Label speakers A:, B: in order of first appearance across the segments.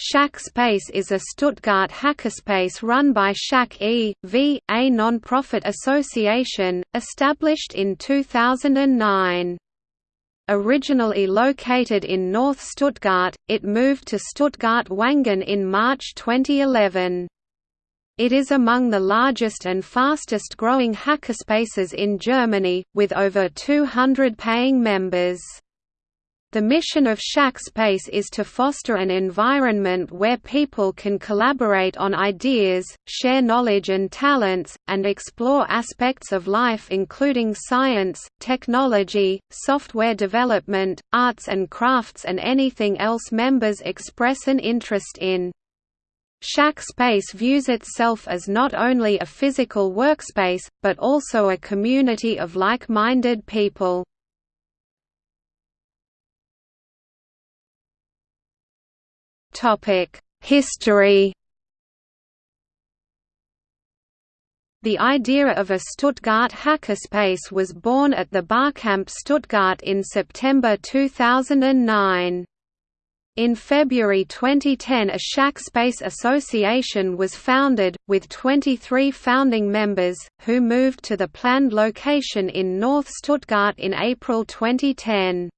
A: Shack Space is a Stuttgart hackerspace run by Shack e.V., a non-profit association, established in 2009. Originally located in North Stuttgart, it moved to Stuttgart-Wangen in March 2011. It is among the largest and fastest growing hackerspaces in Germany, with over 200 paying members. The mission of Shackspace is to foster an environment where people can collaborate on ideas, share knowledge and talents, and explore aspects of life including science, technology, software development, arts and crafts and anything else members express an interest in. Shackspace views itself as not only a physical workspace, but also a community of like-minded people. History The idea of a Stuttgart hackerspace was born at the Barcamp Stuttgart in September 2009. In February 2010 a Shackspace Association was founded, with 23 founding members, who moved to the planned location in North Stuttgart in April 2010.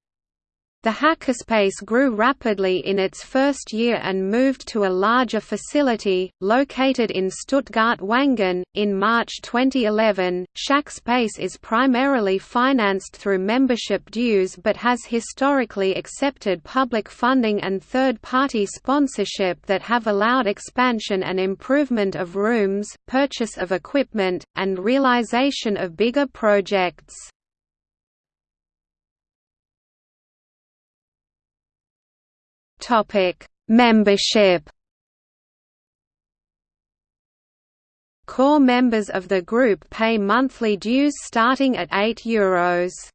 A: The hackerspace grew rapidly in its first year and moved to a larger facility, located in Stuttgart-Wangen. In March 2011, Shackspace is primarily financed through membership dues but has historically accepted public funding and third-party sponsorship that have allowed expansion and improvement of rooms, purchase of equipment, and realization of bigger projects. Topic: Membership. Core members of the group pay monthly dues starting at €8.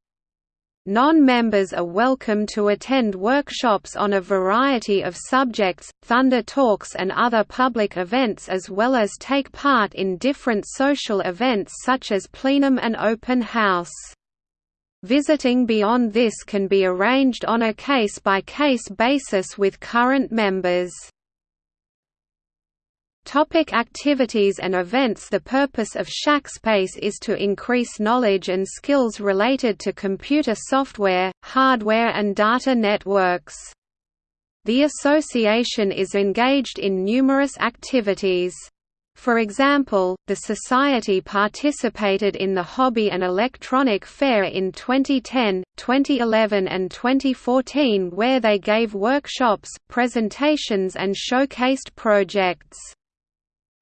A: Non-members are welcome to attend workshops on a variety of subjects, Thunder Talks and other public events as well as take part in different social events such as plenum and open house. Visiting beyond this can be arranged on a case-by-case -case basis with current members. Topic activities and events The purpose of Shackspace is to increase knowledge and skills related to computer software, hardware and data networks. The association is engaged in numerous activities. For example, the Society participated in the Hobby and Electronic Fair in 2010, 2011 and 2014 where they gave workshops, presentations and showcased projects.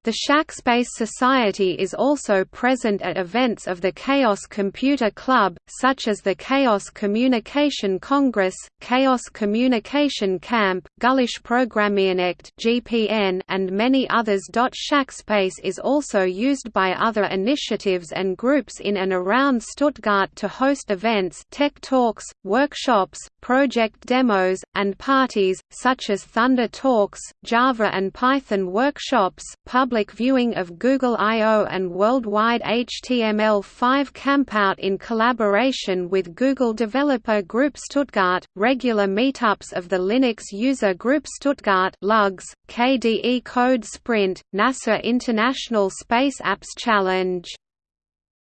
A: The Shackspace Society is also present at events of the Chaos Computer Club, such as the Chaos Communication Congress, Chaos Communication Camp, Gulaschprogrammiernacht (GPN), and many others. Shackspace is also used by other initiatives and groups in and around Stuttgart to host events, tech talks, workshops, project demos, and parties, such as Thunder Talks, Java and Python workshops, public public viewing of Google I/O and Worldwide HTML5 Campout in collaboration with Google Developer Group Stuttgart, regular meetups of the Linux User Group Stuttgart LUGS, KDE Code Sprint, NASA International Space Apps Challenge.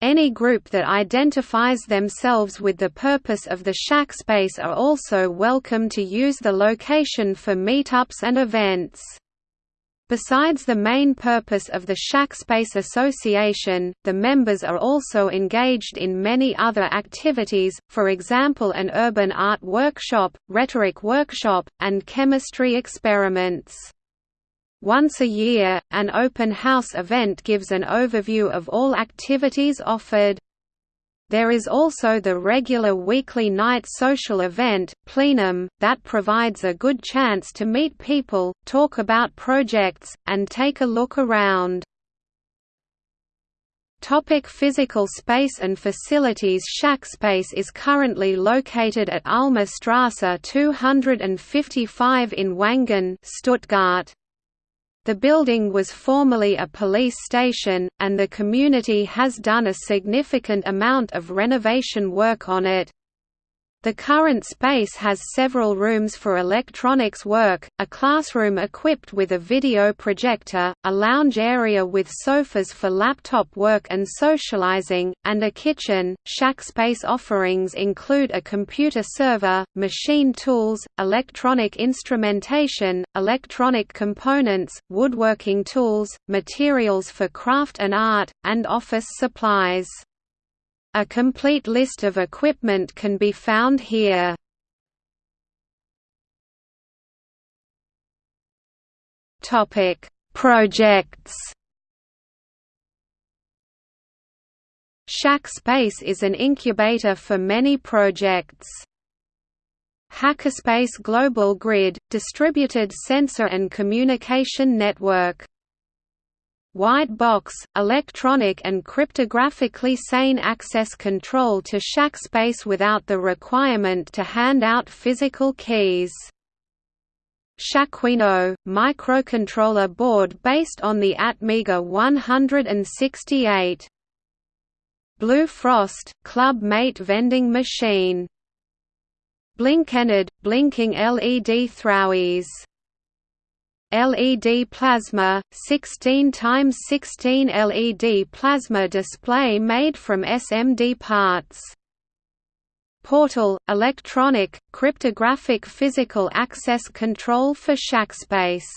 A: Any group that identifies themselves with the purpose of the shack space are also welcome to use the location for meetups and events. Besides the main purpose of the Shackspace Association, the members are also engaged in many other activities, for example an urban art workshop, rhetoric workshop, and chemistry experiments. Once a year, an open house event gives an overview of all activities offered. There is also the regular weekly night social event, Plenum, that provides a good chance to meet people, talk about projects, and take a look around. Topic physical space and facilities Shackspace is currently located at Ulmer Strasse 255 in Wangen Stuttgart. The building was formerly a police station, and the community has done a significant amount of renovation work on it. The current space has several rooms for electronics work, a classroom equipped with a video projector, a lounge area with sofas for laptop work and socializing, and a kitchen. Shack space offerings include a computer server, machine tools, electronic instrumentation, electronic components, woodworking tools, materials for craft and art, and office supplies. A complete list of equipment can be found here. Topic: Projects. Shackspace is an incubator for many projects. Hackerspace Global Grid, distributed sensor and communication network White box, electronic and cryptographically sane access control to shack space without the requirement to hand out physical keys. Shackduino, microcontroller board based on the Atmega 168. Blue Frost, Club Mate vending machine. Blinkened, blinking LED throwies LED plasma, 16 x 16 LED plasma display made from SMD parts. Portal, electronic, cryptographic physical access control for Shackspace.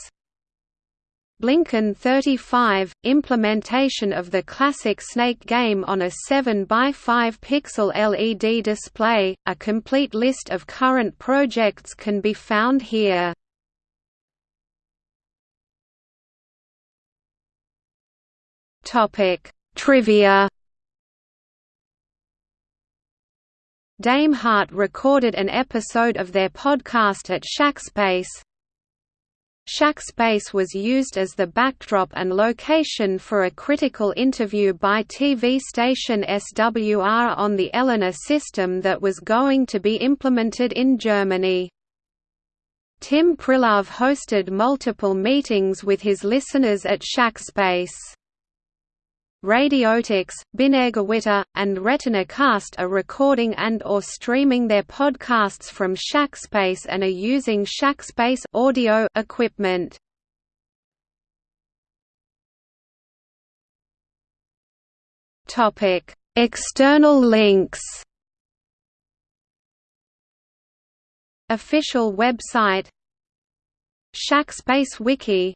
A: Blinken 35, implementation of the classic Snake game on a 7 by 5 pixel LED display. A complete list of current projects can be found here. Topic: Trivia. Dame Heart recorded an episode of their podcast at Shackspace. Shackspace was used as the backdrop and location for a critical interview by TV station SWR on the ELENA system that was going to be implemented in Germany. Tim Pritlove hosted multiple meetings with his listeners at Shackspace. RadioTux, Binärgewitter, and RetinaCast are recording and or streaming their podcasts from Shackspace and are using Shackspace audio equipment. Topic: External links. Official website Shackspace Wiki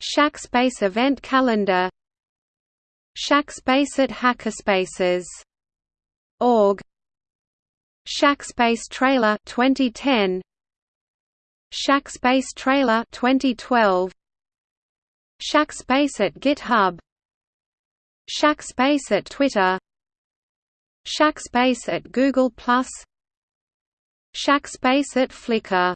A: Shackspace event calendar Shackspace at Hackerspaces. Org. Shackspace Trailer 2010 Shackspace Trailer 2012 Shackspace at GitHub. Shackspace at Twitter. Shackspace at Google Plus. Shackspace at Flickr